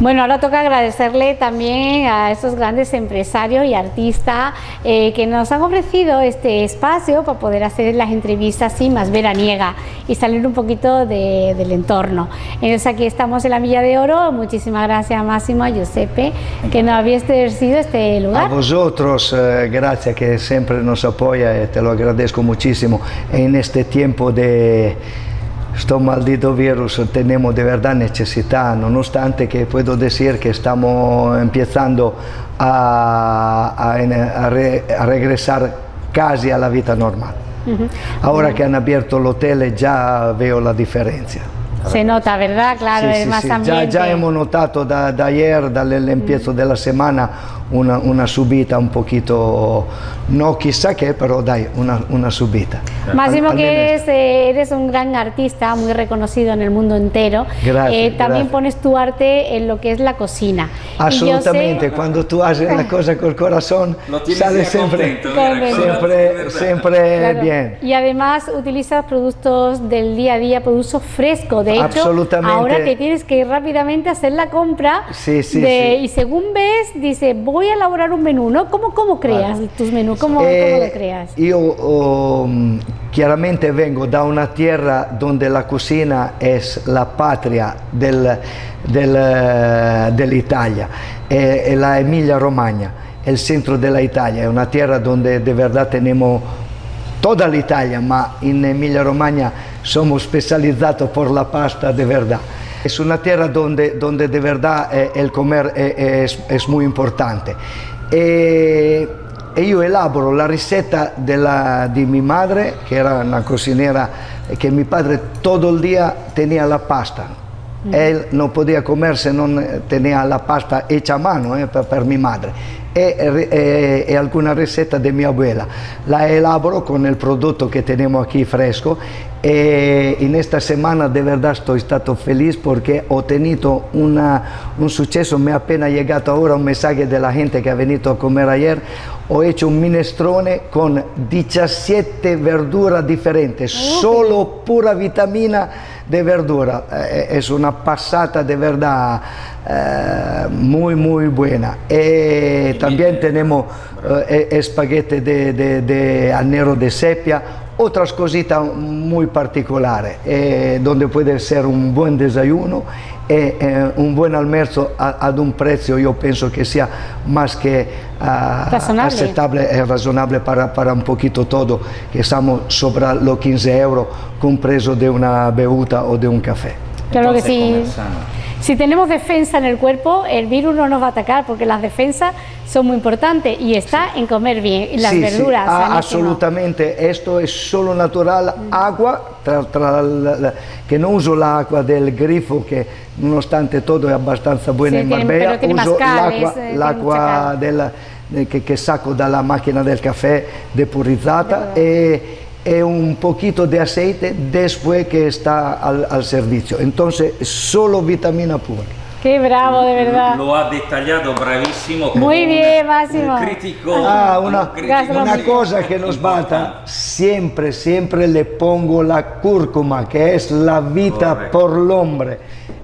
Bueno, ahora toca agradecerle también a estos grandes empresarios y artistas eh, que nos han ofrecido este espacio para poder hacer las entrevistas así más veraniega y salir un poquito de- del entorno. Entonces aquí estamos en la Milla de Oro. Muchísimas gracias Máximo, a Giuseppe, que nos habéis ofrecido este A lugar. vosotros, eh, gracias que siempre nos apoya y te lo agradezco muchísimo. En este tiempo de este maldito virus tenemos de verdad necesidad, nonostante que puedo decir que estamos empezando a, a- a re- a regresar casi a la vida normal. Ahora que han abierto el hotel ya veo la diferencia. Se nota, ¿verdad? Claro, es sì, más Già, ambiente. già hemos notato da, da ayer, dall'empiezo della settimana, una, una subita un poquito, no chissà che, però dai, una, una subita. Máximo Al- que eres, eh, eres un gran artista, muy reconocido en el mundo entero. Gracias, Eh, también gracias. pones tu arte en lo que es la cocina. Yo sé- quando tu haces una cosa col corazón, Lo tienes sale ya siempre, siempre, de siempre Claro. bien. Y además utilizas productos del día a día, productos frescos. De hecho, Absolutamente. ahora te tienes que ir rápidamente a hacer la compra. Sí, sí, de- sí. Y según ves, dice, voy a elaborar un menú, ¿no? ¿Cómo, cómo creas tus menús? ¿Cómo, Eh, cómo lo creas? Oh, mm, chiaramente vengo da una tierra dove la cucina è la patria del- del, eh, dell'Italia, è, è la Emilia Romagna, il centro dell'Italia, è una tierra dove de verdad tenemos toda l'Italia, ma in Emilia Romagna somos specializzados por la pasta de verdad. Es una tierra donde, donde de verdad eh, el comer eh, es, es muy importante. E, e io elaboro la ricetta della- di mia madre, che era una cocinera, e che mio padre tutto il día tenía la pasta. Él no podía comer se non tenía la pasta hecha a mano eh, per, per mia madre. E, e- e alcuna ricetta di mia abuela. La elaboro con il prodotto che tenemos aquí fresco e in esta semana de verdad estoy stato feliz porque ho tenido una- un successo, me ha appena llegato ora un mensaje della gente che ha venuto a comer ayer, ho hecho un minestrone con 17 verduras diferentes, solo pura vitamina de verdura. Eh, es una pasata de verdad eh, muy, muy buena. Y también tenemos eh, espagueti de, de, de anero de sepia, otras cositas muy particulares, eh, donde puede ser un buen desayuno e eh, un buen almuerzo a- ad un prezzo io penso che sia más que Razonable. aceptable e razonable para, para un poquito todo, que estamos sobre los 15 euros compreso de una bevuta o de un café. Claro que Entonces, sí. comer sano. Si tenemos defensa en el cuerpo, el virus no nos va a atacar porque las defensas son muy importantes y está en comer bien y las sì, verduras. ah, sanísimo. assolutamente, esto es solo natural, agua, tra- tra la- la- que no uso l'acqua del grifo che nonostante todo è abbastanza buena tiene- Marbella, uso l'acqua, eh, della- eh, che, che sacco dalla macchina del caffè depurizzata e, e un poquito de aceite después que está al, al servicio. Entonces, solo vitamina pura. Qué bravo, de verdad. Lo ha detallado bravísimo. Muy un- bien, Máximo. Un crítico. Ah, un una, crítico Gastronomía. una cosa que nos falta, importante. siempre, siempre le pongo la cúrcuma, que es la vida Correcto. por el hombre.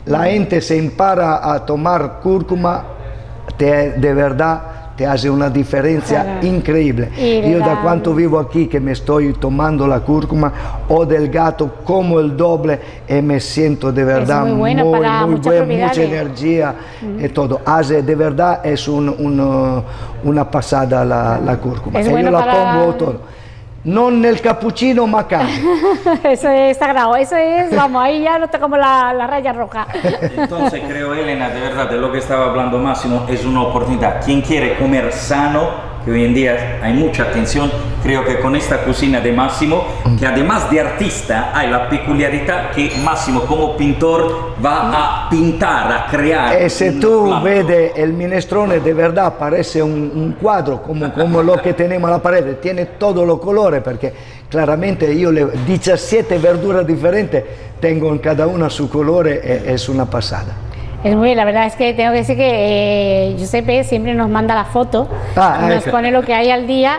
La gente se impara a tomar cúrcuma, te- de verdad te hace una diferencia Claro. increíble. Y le Yo da cuánto vivo aquí que me estoy tomando la cúrcuma o del gato como el doble y me siento de verdad muy buena muy, para muy buen, mucha propiedades. energía y todo. Hace de verdad es un- un, una pasada la, la cúrcuma. Es E bueno io la para- pongo todo. Non nel cappuccino ma. Eso es sagrado, eso es, vamos, ahí ya no tocamos la, la raya roja. Entonces creo, Elena, de verdad, de lo que estaba hablando Máximo, es una oportunidad. Quien quiere comer sano, que hoy en día hay mucha atención, creo que con esta cocina de Máximo, que además de artista, hay la peculiaridad que Máximo como pintor va a pintar, a crear. E un tu plato. vedi il minestrone de verdad parece un, un cuadro come, come lo che tenemos alla parete, tiene todo lo colore perché claramente io le 17 verdure differenti tengo in cada una su colore e es una pasada. Es muy bien, la verdad es que tengo que decir que eh, Giuseppe siempre nos manda la foto, Ah, nos pone lo que hay al día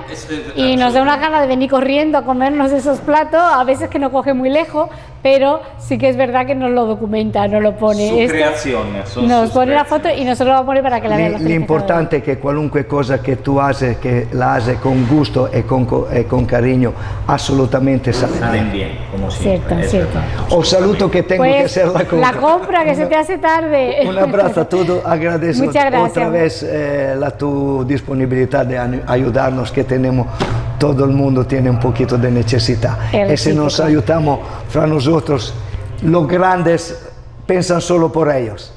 y nos da una gana de venir corriendo a comernos esos platos, a veces que nos coge muy lejos, pero sí que es verdad que nos lo documenta, nos lo pone. Su Esto creación, son nos sus pone la foto y nosotros lo vamos a poner para que la vean los L'importante è che qualunque cosa che tu haces, che la haces con gusto e con, co- e con cariño, assolutamente sale Salen bien. bien, como siempre. Cierto, es cierto. Os saluto che tengo Pues, che hacer la compra. la compra, que se te hace tarde. Un abrazo a todos, agradezco Muchas gracias. otra vez eh, la tu disponibilidad de ayudarnos que tenemos, todo el mundo tiene un poquito de necesidad. Es Y si nos ayudamos fra nosotros, los grandes piensan solo por ellos.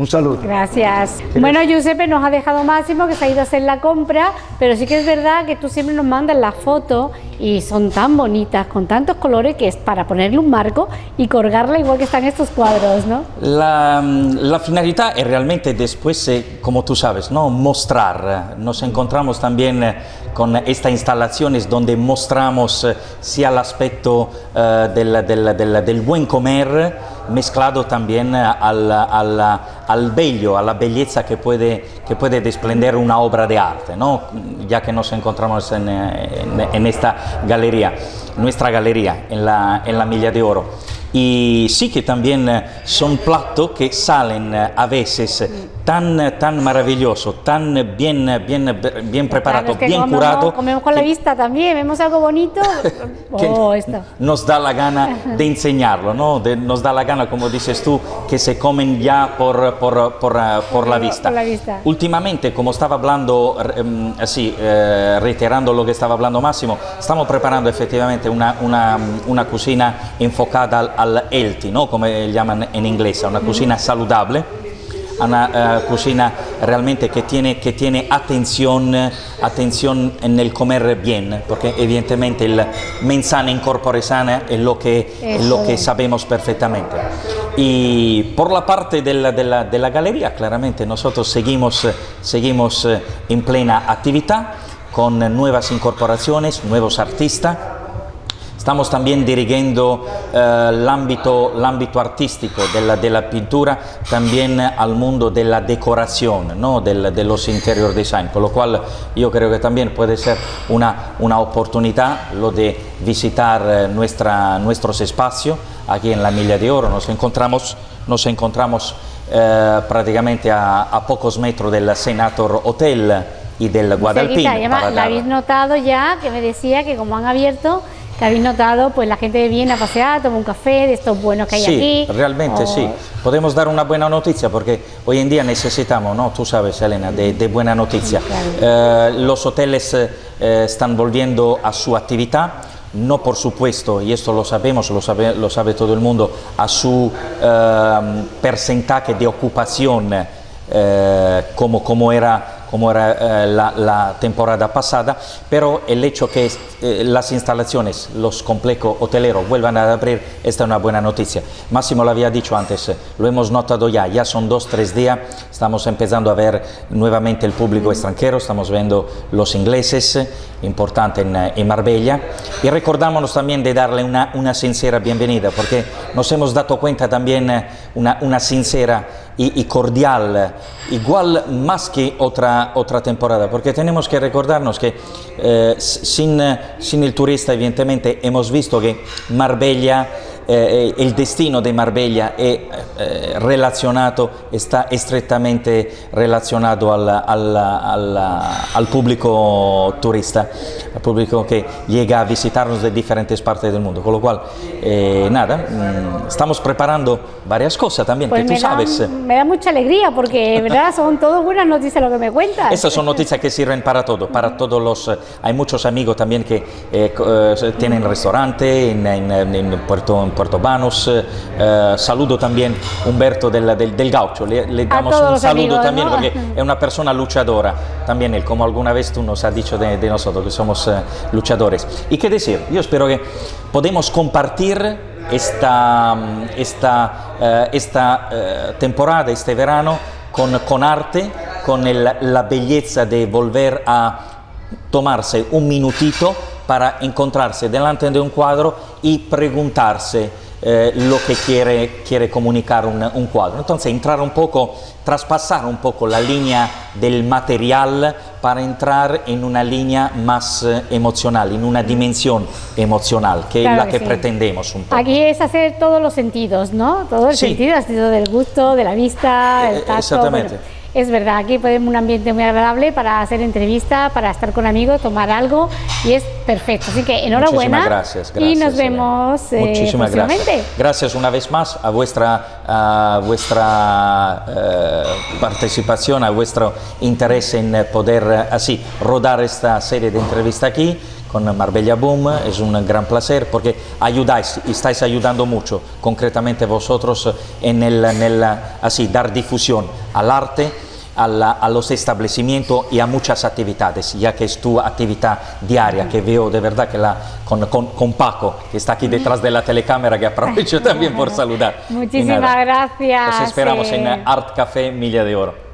Un saludo. Gracias. Bueno, Giuseppe nos ha dejado Máximo que se ha ido a hacer la compra, pero sí que es verdad que tú siempre nos mandas las fotos y son tan bonitas, con tantos colores, que es para ponerle un marco y colgarla igual que están estos cuadros, ¿no? La, la finalidad es realmente después, eh, como tú sabes, ¿no? mostrar. Nos encontramos también eh, con estas instalaciones donde mostramos eh, sia el aspecto eh, del, del- del- del buen comer, mezclado también eh, al, al- al bello, a la belleza que puede, que puede desprender una obra de arte, ¿no? ya que nos encontramos en, eh, en- esta galería, nuestra galería en la, en la Milla de Oro. Y sí que también eh, son platos que salen a veces tan, tan maravilloso, tan bien, bien, bien preparado, Claro, bien comemos, curado, Comemos con la que- vista también, vemos algo bonito. Oh, esto. nos da la gana de enseñarlo, ¿no? De- nos da la gana, como dices tú, que se comen ya por, por, por, por la vista. la vista. Últimamente, como estaba hablando, em, así, eh, reiterando lo que estaba hablando Máximo, estamos preparando efectivamente una, una, una cocina enfocada al, al healthy, ¿no? Como llaman en inglés, una cocina saludable una eh, cocina realmente que tiene, que tiene atención, eh, atención en el comer bien, porque evidentemente el mensana corpore sana es lo que, es lo que sabemos perfectamente. Y por la parte de la, de la- de la galería, claramente nosotros seguimos, eh, seguimos en plena actividad con nuevas incorporaciones, nuevos artistas. Estamos también dirigiendo eh, el, ámbito, el ámbito artístico de la, de la pintura también al mundo de la decoración, ¿no? Del- de los interior design, con lo cual yo creo que también puede ser una, una oportunidad lo de visitar eh, nuestra, nuestros espacios aquí en la Milla de Oro. Nos encontramos, nos encontramos eh, prácticamente a, a pocos metros del Senator Hotel y del Guadalpino. Cerquita, y además, la habéis notado ya, que me decía que como han abierto, que habéis notado, pues la gente viene a pasear, toma un café de estos buenos que hay Sí, aquí. realmente o- sí. Podemos dar una buena noticia porque hoy en día necesitamos, ¿no? Tú sabes, Elena, de, de buena noticia. Eh, los hoteles eh, eh, están volviendo a su actividad. No, por supuesto, y esto lo sabemos, lo sabe, lo sabe todo el mundo, a su eh, porcentaje de ocupación eh, como, como era, como era eh, la, la temporada pasada, pero el hecho que eh, las instalaciones, los complejos hoteleros vuelvan a abrir, esta es una buena noticia. Máximo lo había dicho antes, eh, lo hemos notado ya, ya son dos, tres días, estamos empezando a ver nuevamente el público extranjero, estamos viendo los ingleses, eh, importante en, eh, en Marbella, y recordámonos también de darle una, una sincera bienvenida, porque nos hemos dado cuenta también una, una sincera y, y cordial, igual más que otra, otra temporada, porque tenemos que recordarnos que eh, sin, eh, sin el turista evidentemente hemos visto que Marbella, eh, el destino de Marbella è eh, relacionado, está estrechamente relacionado al, al- al- al público turista, al público que llega a visitarnos de diferentes partes del mundo. Con lo cual, eh, nada, mm, estamos preparando varias cosas también, Pues que tú da, sabes. me da mucha alegría porque, ¿verdad? Son todo buenas noticias lo que me cuentas. Estas son noticias que sirven para todo, para todos los... eh, hay muchos amigos también que eh, eh, tienen restaurante en, en- en Puerto, en Puerto Banos. eh, eh, saludo también Humberto del, del, del Gaucho, le, le damos un saludo amigos, también ¿no? porque es una persona luchadora, también él, como alguna vez tú nos has dicho de, de nosotros, que somos eh, luchadores. Y qué decir, yo espero que podemos compartir esta, mm, esta, eh, esta temporada, este verano, con, con arte, con el- la belleza de volver a tomarse un minutito para encontrarse delante de un cuadro y preguntarse eh, lo que quiere, quiere comunicar un, un, cuadro. Entonces entrar un poco, traspasar un poco la línea del material para entrar en una línea más eh, emocional, en una dimensión emocional, que claro es la que, que sí. pretendemos un poco. Aquí es hacer todos los sentidos, ¿no? Todo el sí. sentido, el sentido del gusto, de la vista, el tacto. Exactamente. Bueno, es verdad, aquí podemos un ambiente muy agradable para hacer entrevista, para estar con amigos, tomar algo y es perfecto. Así que enhorabuena gracias, gracias, y nos vemos eh, Muchísimas gracias. Gracias una vez más a vuestra, a vuestra eh, participación, a vuestro interés en poder así rodar esta serie de entrevistas aquí con Marbella Boom, es un gran placer porque ayudáis y estáis ayudando mucho, concretamente vosotros, en el, en el así, dar difusión al arte, a, los establecimientos y a muchas actividades, ya que es tu actividad diaria, que veo de verdad que la, con, con, con Paco, que está aquí detrás de la telecámara, que aprovecho también por saludar. Muchísimas gracias. Os esperamos en Art Café Milla de Oro.